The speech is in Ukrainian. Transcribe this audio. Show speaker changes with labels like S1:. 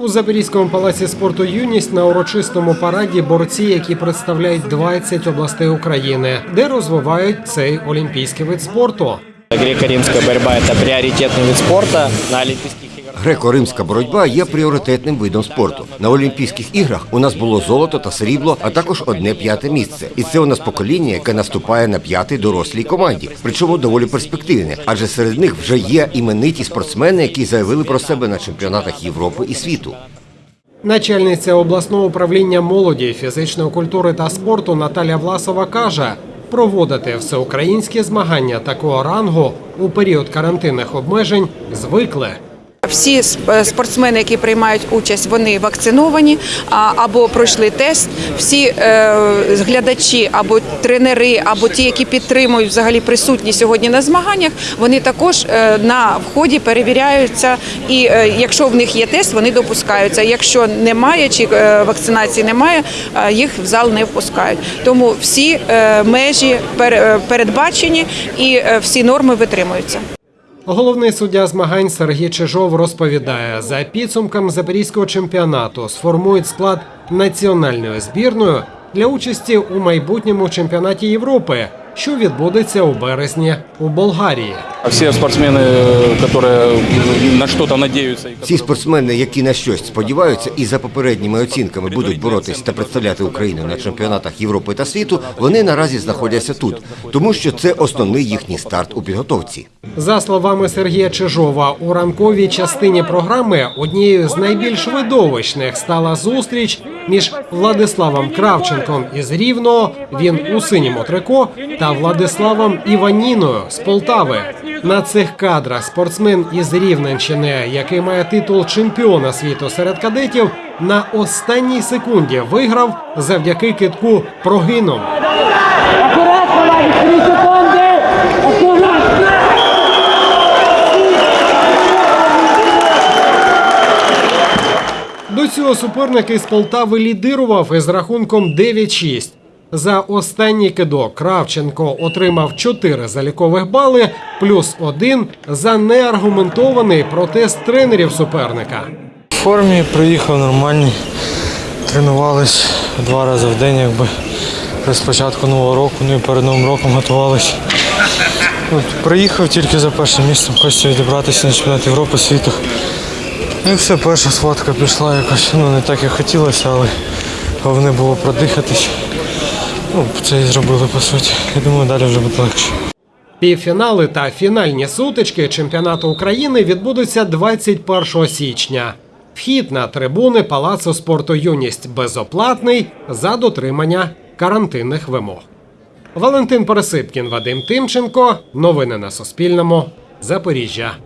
S1: У Запорізькому палаці спорту Юність на урочистому параді борці, які представляють 20 областей України, де розвивають цей олімпійський вид спорту.
S2: Греко-римская борьба – это приоритетный вид спорта на Олимпийских.
S3: Греко-римська боротьба є пріоритетним видом спорту. На Олімпійських іграх у нас було золото та срібло, а також одне п'яте місце. І це у нас покоління, яке наступає на п'ятий дорослій команді. Причому доволі перспективне, адже серед них вже є імениті спортсмени, які заявили про себе на чемпіонатах Європи і світу.
S1: Начальниця обласного управління молоді, фізичної культури та спорту Наталя Власова каже, проводити всеукраїнські змагання такого рангу у період карантинних обмежень звикли.
S4: Всі спортсмени, які приймають участь, вони вакциновані або пройшли тест. Всі е, глядачі або тренери, або ті, які підтримують взагалі присутні сьогодні на змаганнях, вони також е, на вході перевіряються. І е, якщо в них є тест, вони допускаються. Якщо немає чи е, вакцинації немає, е, їх в зал не впускають. Тому всі е, межі пер- е, передбачені і е, всі норми витримуються.
S1: Головний суддя змагань Сергій Чижов розповідає, за підсумками запорізького чемпіонату сформують склад національної збірної для участі у майбутньому чемпіонаті Європи, що відбудеться у березні у Болгарії.
S5: А Все спортсмены, э, которые на что-то надеются. и
S3: Ці
S5: которые-
S3: спортсмени, які на щось сподіваються і за попередніми оцінками будуть боротись та представляти Україну на чемпіонатах Європи та світу, вони наразі знаходяться тут, тому що це основний їхній старт у підготовці.
S1: За словами Сергія Чижова, у ранковій частині програми однією з найбільш видовищних стала зустріч між Владиславом Кравченком із Рівного, він у синьому трико, та Владиславом Іваніною з Полтави. На цих кадрах спортсмен із Рівненщини, який має титул чемпіона світу серед кадетів, на останній секунді виграв завдяки китку прогином. Цього суперник із Полтави лідирував із рахунком 9-6. За останній кидок Кравченко отримав 4 залікових бали, плюс 1 за неаргументований протест тренерів суперника.
S6: В формі приїхав нормальний, тренувались два рази в день, якби з початку нового року, ну і перед новим роком готувалися. От, приїхав тільки за першим місцем, хочеться відібратися на чемпіонат Європи, світу. Ну і все, перша схватка пішла якось, ну не так як хотілося, але головне було продихатись. Ну, це і зробили по суті. Я думаю, далі вже буде легше.
S1: Півфінали та фінальні сутички чемпіонату України відбудуться 21 січня. Вхід на трибуни Палацу спорту Юність безоплатний за дотримання карантинних вимог. Валентин Пересипкін, Вадим Тимченко. Новини на Суспільному. Запоріжжя.